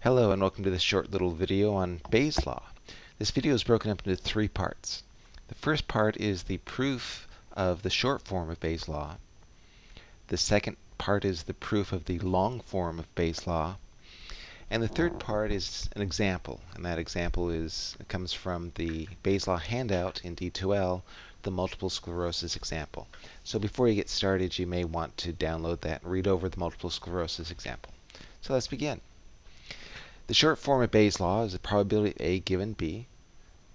Hello and welcome to this short little video on Bayes' law. This video is broken up into three parts. The first part is the proof of the short form of Bayes' law. The second part is the proof of the long form of Bayes' law. And the third part is an example, and that example is comes from the Bayes' law handout in D2L, the multiple sclerosis example. So before you get started, you may want to download that and read over the multiple sclerosis example. So let's begin. The short form of Bayes' law is the probability of A given B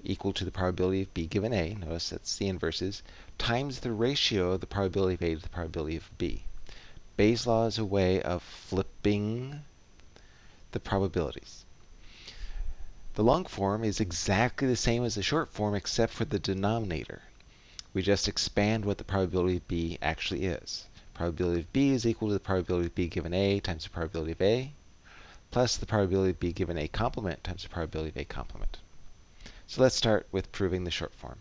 equal to the probability of B given A, notice that's the inverses, times the ratio of the probability of A to the probability of B. Bayes' law is a way of flipping the probabilities. The long form is exactly the same as the short form except for the denominator. We just expand what the probability of B actually is. Probability of B is equal to the probability of B given A times the probability of A plus the probability of B given A complement times the probability of A complement. So let's start with proving the short form.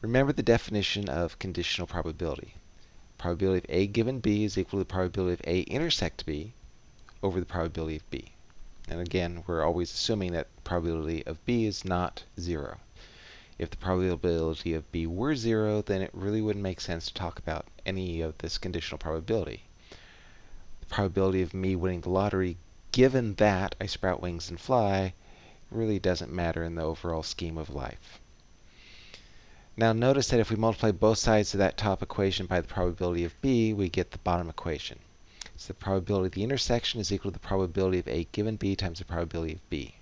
Remember the definition of conditional probability. Probability of A given B is equal to the probability of A intersect B over the probability of B. And again, we're always assuming that probability of B is not 0. If the probability of B were 0, then it really wouldn't make sense to talk about any of this conditional probability. The probability of me winning the lottery given that I sprout wings and fly, really doesn't matter in the overall scheme of life. Now notice that if we multiply both sides of that top equation by the probability of b, we get the bottom equation. So the probability of the intersection is equal to the probability of a given b times the probability of b.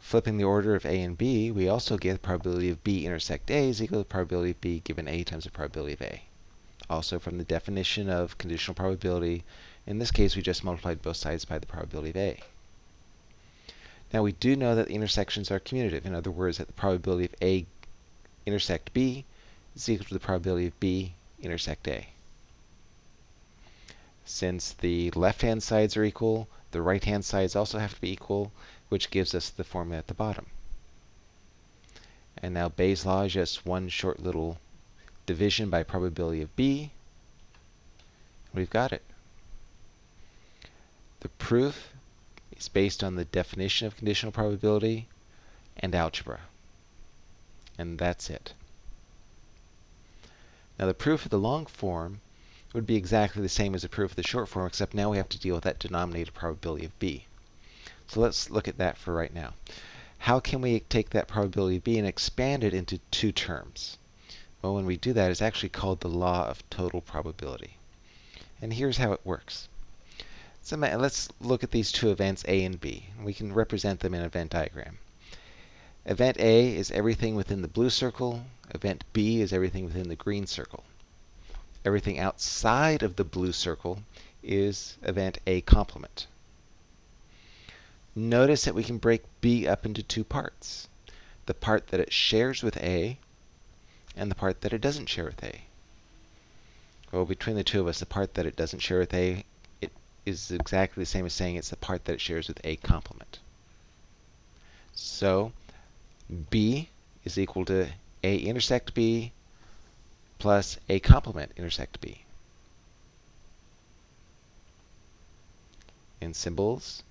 Flipping the order of a and b, we also get the probability of b intersect a is equal to the probability of b given a times the probability of a also from the definition of conditional probability. In this case, we just multiplied both sides by the probability of A. Now we do know that the intersections are commutative. In other words, that the probability of A intersect B is equal to the probability of B intersect A. Since the left-hand sides are equal, the right-hand sides also have to be equal, which gives us the formula at the bottom. And now Bayes' law is just one short little division by probability of B. We've got it. The proof is based on the definition of conditional probability and algebra. And that's it. Now the proof of the long form would be exactly the same as the proof of the short form, except now we have to deal with that denominator probability of B. So let's look at that for right now. How can we take that probability of B and expand it into two terms? Well, when we do that, it's actually called the law of total probability. And here's how it works. So let's look at these two events, A and B. We can represent them in an event diagram. Event A is everything within the blue circle. Event B is everything within the green circle. Everything outside of the blue circle is event A complement. Notice that we can break B up into two parts. The part that it shares with A and the part that it doesn't share with A. Well, between the two of us, the part that it doesn't share with A it is exactly the same as saying it's the part that it shares with A complement. So B is equal to A intersect B plus A complement intersect B. In symbols,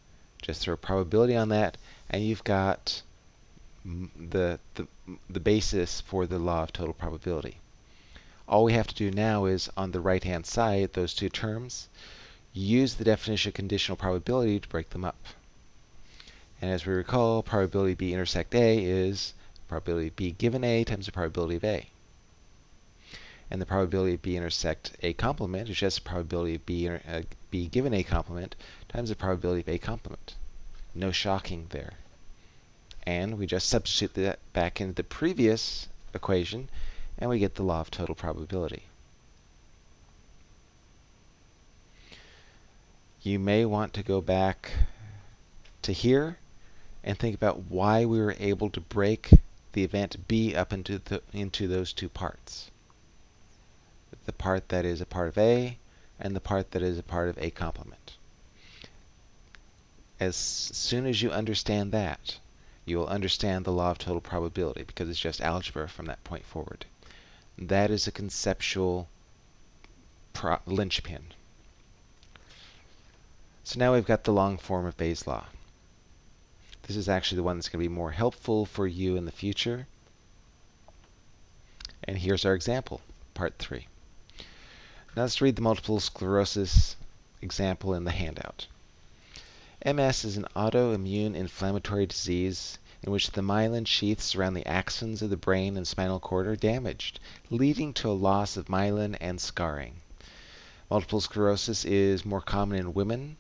just throw probability on that, and you've got the, the, the basis for the law of total probability. All we have to do now is, on the right-hand side, those two terms, use the definition of conditional probability to break them up. And as we recall, probability B intersect A is probability B given A times the probability of A. And the probability of B intersect A complement is just the probability of B, uh, B given A complement times the probability of A complement. No shocking there and we just substitute that back into the previous equation, and we get the law of total probability. You may want to go back to here and think about why we were able to break the event B up into, the, into those two parts. The part that is a part of A and the part that is a part of A complement. As soon as you understand that, you will understand the law of total probability because it's just algebra from that point forward. That is a conceptual linchpin. So now we've got the long form of Bayes' law. This is actually the one that's going to be more helpful for you in the future. And here's our example, part three. Now let's read the multiple sclerosis example in the handout. MS is an autoimmune inflammatory disease in which the myelin sheaths around the axons of the brain and spinal cord are damaged, leading to a loss of myelin and scarring. Multiple sclerosis is more common in women,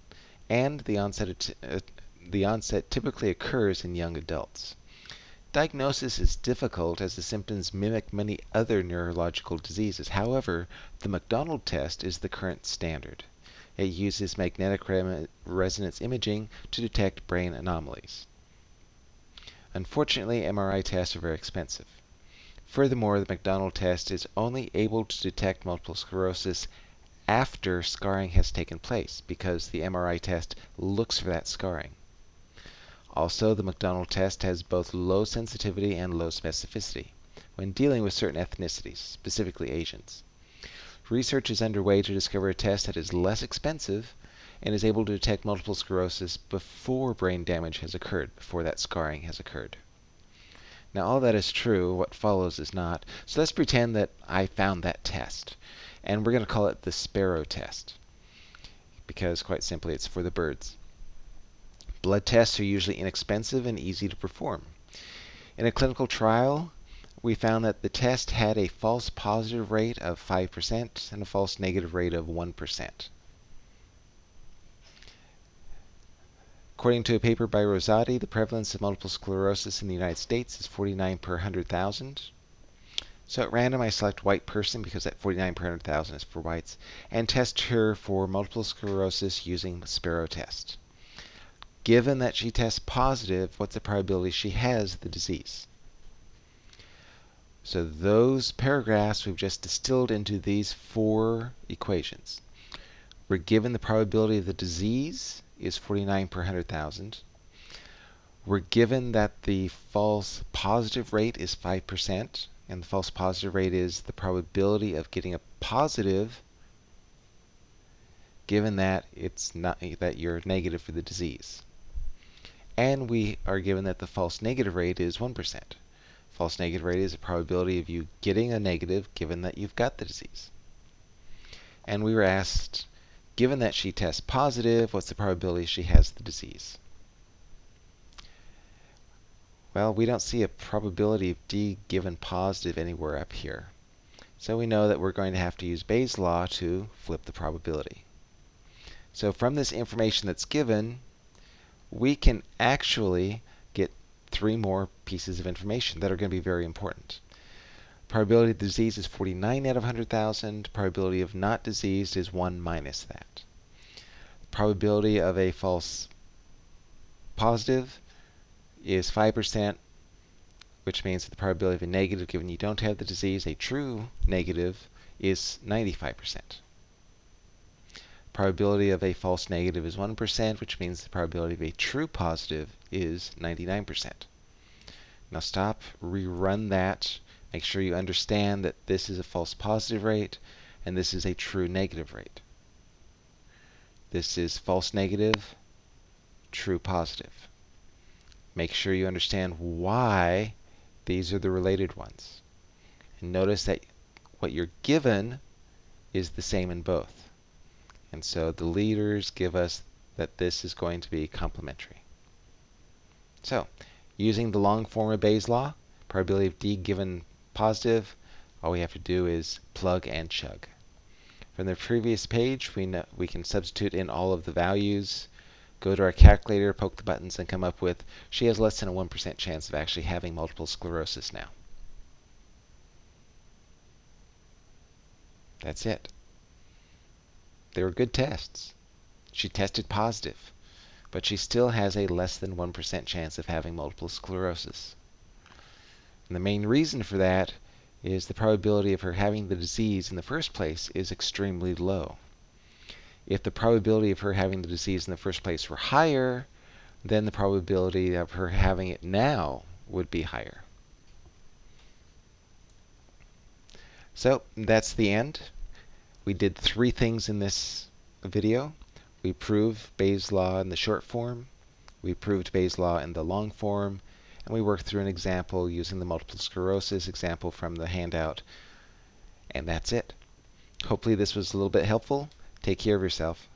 and the onset, uh, the onset typically occurs in young adults. Diagnosis is difficult as the symptoms mimic many other neurological diseases. However, the McDonald test is the current standard. It uses magnetic re resonance imaging to detect brain anomalies. Unfortunately, MRI tests are very expensive. Furthermore, the McDonald test is only able to detect multiple sclerosis after scarring has taken place because the MRI test looks for that scarring. Also, the McDonald test has both low sensitivity and low specificity when dealing with certain ethnicities, specifically Asians. Research is underway to discover a test that is less expensive and is able to detect multiple sclerosis before brain damage has occurred, before that scarring has occurred. Now, all that is true, what follows is not. So let's pretend that I found that test. And we're going to call it the sparrow test because, quite simply, it's for the birds. Blood tests are usually inexpensive and easy to perform. In a clinical trial, we found that the test had a false positive rate of 5% and a false negative rate of 1%. According to a paper by Rosati, the prevalence of multiple sclerosis in the United States is 49 per 100,000. So at random, I select white person because that 49 per 100,000 is for whites, and test her for multiple sclerosis using the Sparrow test. Given that she tests positive, what's the probability she has the disease? So those paragraphs we've just distilled into these four equations. We're given the probability of the disease is 49 per 100,000. We're given that the false positive rate is 5%, and the false positive rate is the probability of getting a positive given that it's not that you're negative for the disease. And we are given that the false negative rate is 1%. False negative rate is the probability of you getting a negative given that you've got the disease. And we were asked, given that she tests positive, what's the probability she has the disease? Well, we don't see a probability of D given positive anywhere up here. So we know that we're going to have to use Bayes' law to flip the probability. So from this information that's given, we can actually three more pieces of information that are going to be very important. Probability of disease is 49 out of 100,000. Probability of not diseased is 1 minus that. Probability of a false positive is 5%, which means that the probability of a negative given you don't have the disease, a true negative, is 95%. Probability of a false negative is 1%, which means the probability of a true positive is 99%. Now stop, rerun that. Make sure you understand that this is a false positive rate and this is a true negative rate. This is false negative, true positive. Make sure you understand why these are the related ones. And notice that what you're given is the same in both. And so the leaders give us that this is going to be complementary. So using the long form of Bayes' law, probability of D given positive, all we have to do is plug and chug. From the previous page, we, know, we can substitute in all of the values, go to our calculator, poke the buttons, and come up with she has less than a 1% chance of actually having multiple sclerosis now. That's it. They were good tests. She tested positive, but she still has a less than 1% chance of having multiple sclerosis. And the main reason for that is the probability of her having the disease in the first place is extremely low. If the probability of her having the disease in the first place were higher, then the probability of her having it now would be higher. So that's the end. We did three things in this video. We proved Bayes' law in the short form, we proved Bayes' law in the long form, and we worked through an example using the multiple sclerosis example from the handout. And that's it. Hopefully this was a little bit helpful. Take care of yourself.